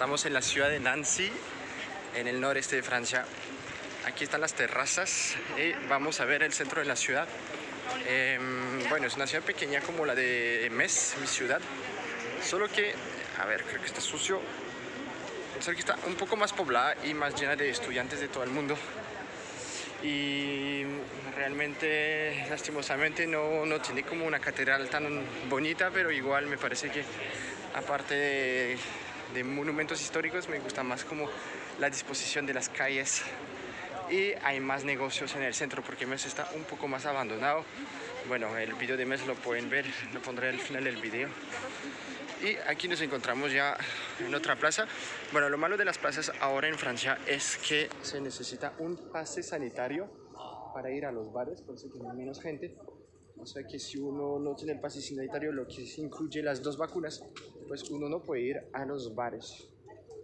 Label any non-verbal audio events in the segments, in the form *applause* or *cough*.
Estamos en la ciudad de Nancy, en el noreste de Francia. Aquí están las terrazas y vamos a ver el centro de la ciudad. Em, bueno, es una ciudad pequeña como la de Metz, mi ciudad. Solo que, a ver, creo que está sucio. Solo que está un poco más poblada y más llena de estudiantes de todo el mundo. Y realmente, lastimosamente, no, no tiene como una catedral tan bonita, pero igual me parece que aparte de, de monumentos históricos, me gusta más como la disposición de las calles y hay más negocios en el centro porque Mes está un poco más abandonado. Bueno, el video de Mes lo pueden ver, lo pondré al final del video. Y aquí nos encontramos ya en otra plaza. Bueno, lo malo de las plazas ahora en Francia es que se necesita un pase sanitario para ir a los bares, por eso tiene menos gente. O sea que si uno no tiene el pase sanitario, lo que incluye las dos vacunas, pues uno no puede ir a los bares.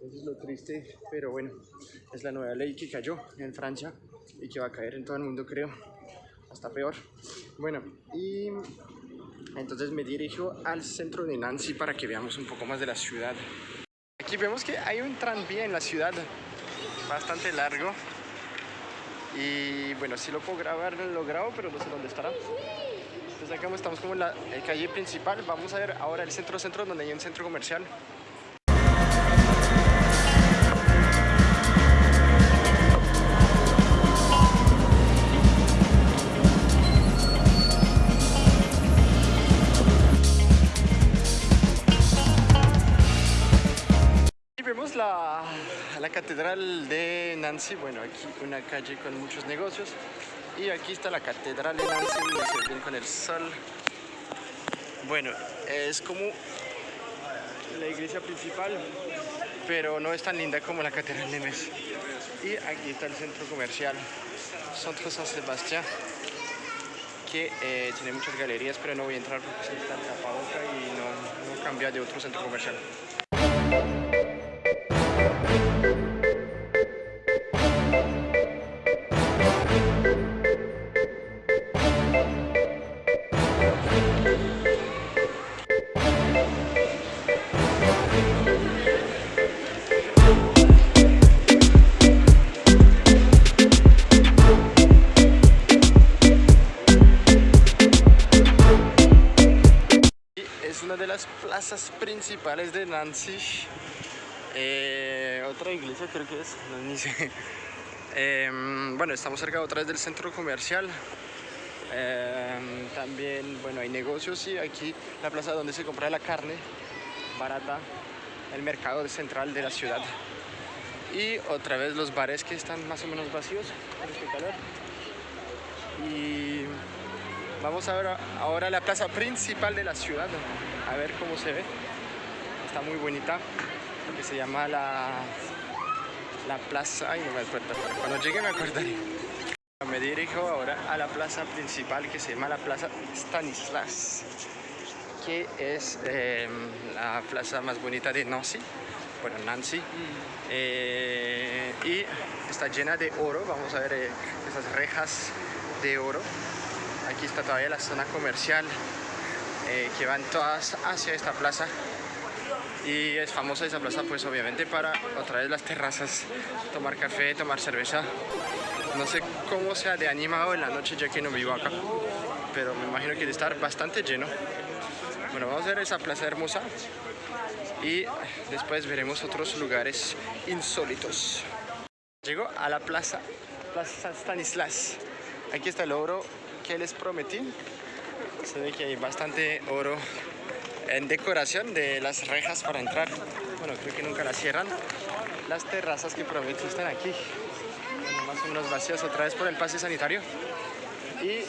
Eso es lo triste, pero bueno, es la nueva ley que cayó en Francia y que va a caer en todo el mundo, creo. Hasta peor. Bueno, y entonces me dirijo al centro de Nancy para que veamos un poco más de la ciudad. Aquí vemos que hay un tranvía en la ciudad, bastante largo. Y bueno, si lo puedo grabar, lo grabo, pero no sé dónde estará. Acá estamos como en la eh, calle principal. Vamos a ver ahora el centro-centro, donde hay un centro comercial. vemos la, la, catedral de Nancy, bueno, aquí una calle con muchos negocios y aquí está la catedral de Nancy, se con el sol. Bueno, es como la iglesia principal, pero no es tan linda como la catedral de Metz. Y aquí está el centro comercial, Centro San Sebastián, que eh, tiene muchas galerías, pero no voy a entrar porque está en tapaboca y no, no cambia de otro centro comercial. Las plazas principales de Nancy. Eh, otra iglesia creo que es, no. Eh, bueno, estamos cerca otra vez del centro comercial. Eh, también, bueno, hay negocios y aquí la plaza donde se compra la carne barata, el mercado central de la ciudad. Y otra vez los bares que están más o menos vacíos con este calor. Vamos a ver ahora la plaza principal de la ciudad, a ver cómo se ve. Está muy bonita, que se llama la, la plaza, ay no me acuerdo, cuando llegue me acordaré. Me dirijo ahora a la plaza principal que se llama la plaza Stanislas, que es eh, la plaza más bonita de Nancy, bueno, Nancy, eh, y está llena de oro, vamos a ver eh, esas rejas de oro. Aquí está todavía la zona comercial eh, que van todas hacia esta plaza y es famosa esa plaza pues obviamente para otra vez las terrazas, tomar café, tomar cerveza. No sé cómo sea de animado en la noche ya que no vivo acá, pero me imagino que debe estar bastante lleno. Bueno, vamos a ver esa plaza hermosa y después veremos otros lugares insólitos. Llego a la plaza, plaza Stanislas. Aquí está el oro que les prometí. Se ve que hay bastante oro en decoración de las rejas para entrar. Bueno, creo que nunca las cierran. Las terrazas que prometí están aquí. Más o menos vacías otra vez por el pase sanitario. Y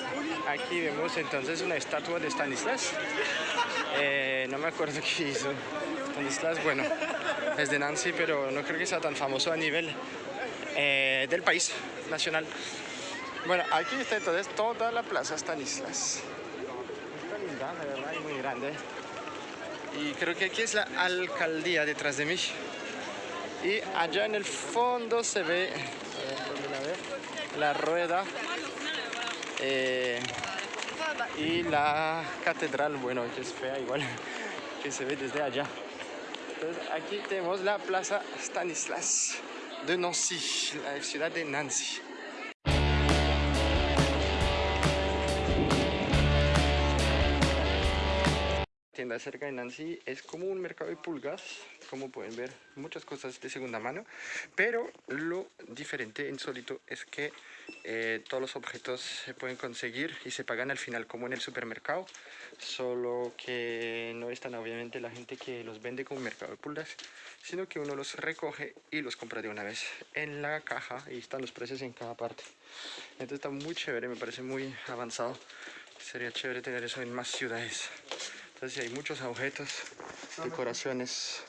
aquí vemos entonces una estatua de Stanislas. Eh, no me acuerdo qué hizo Stanislas. Bueno, es de Nancy, pero no creo que sea tan famoso a nivel eh, del país nacional. Bueno, aquí está entonces toda la plaza Stanislas. Está linda, la verdad, y muy grande. Y creo que aquí es la alcaldía detrás de mí. Y allá en el fondo se ve, la, ve? la rueda eh, y la catedral, bueno, que es fea igual, *laughs* que se ve desde allá. Entonces aquí tenemos la Plaza Stanislas de Nancy, la ciudad de Nancy. Tienda cerca de Nancy es como un mercado de pulgas, como pueden ver, muchas cosas de segunda mano, pero lo diferente, insólito, es que eh, todos los objetos se pueden conseguir y se pagan al final como en el supermercado, solo que no están obviamente la gente que los vende como mercado de pulgas, sino que uno los recoge y los compra de una vez en la caja y están los precios en cada parte. Entonces está muy chévere, me parece muy avanzado. Sería chévere tener eso en más ciudades. Entonces hay muchos objetos, decoraciones